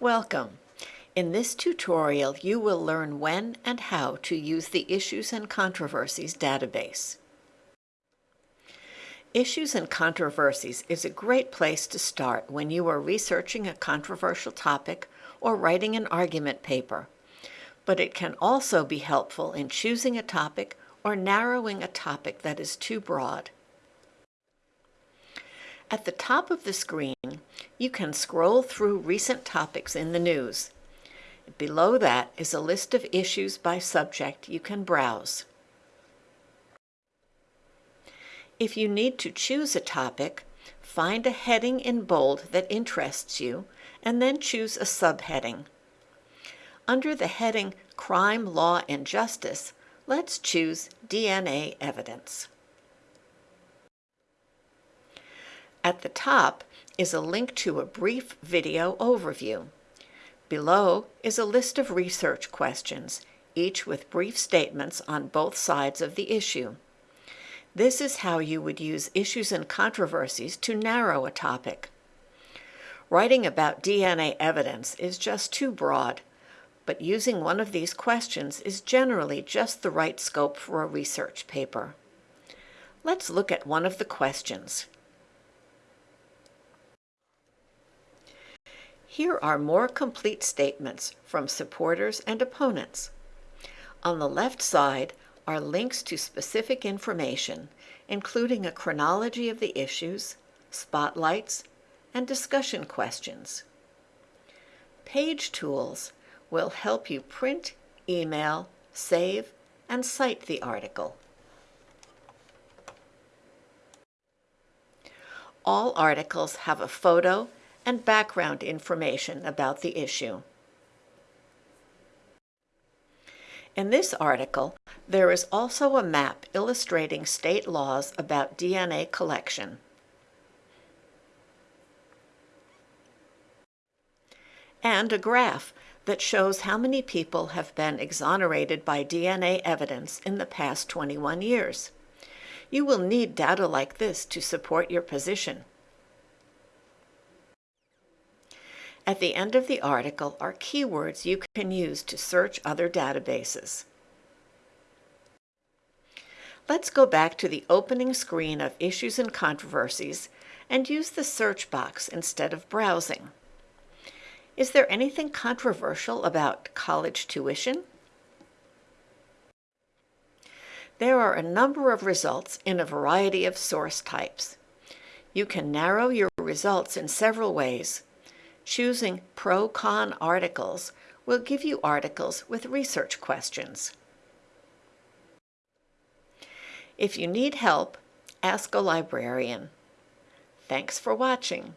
Welcome. In this tutorial, you will learn when and how to use the Issues and Controversies database. Issues and Controversies is a great place to start when you are researching a controversial topic or writing an argument paper, but it can also be helpful in choosing a topic or narrowing a topic that is too broad. At the top of the screen, you can scroll through recent topics in the news. Below that is a list of issues by subject you can browse. If you need to choose a topic, find a heading in bold that interests you, and then choose a subheading. Under the heading Crime, Law, and Justice, let's choose DNA Evidence. At the top is a link to a brief video overview. Below is a list of research questions, each with brief statements on both sides of the issue. This is how you would use issues and controversies to narrow a topic. Writing about DNA evidence is just too broad, but using one of these questions is generally just the right scope for a research paper. Let's look at one of the questions. Here are more complete statements from supporters and opponents. On the left side are links to specific information, including a chronology of the issues, spotlights, and discussion questions. Page tools will help you print, email, save, and cite the article. All articles have a photo and background information about the issue. In this article, there is also a map illustrating state laws about DNA collection. And a graph that shows how many people have been exonerated by DNA evidence in the past 21 years. You will need data like this to support your position. At the end of the article are keywords you can use to search other databases. Let's go back to the opening screen of Issues and Controversies and use the search box instead of browsing. Is there anything controversial about college tuition? There are a number of results in a variety of source types. You can narrow your results in several ways, Choosing pro-con articles will give you articles with research questions. If you need help, ask a librarian. Thanks for watching.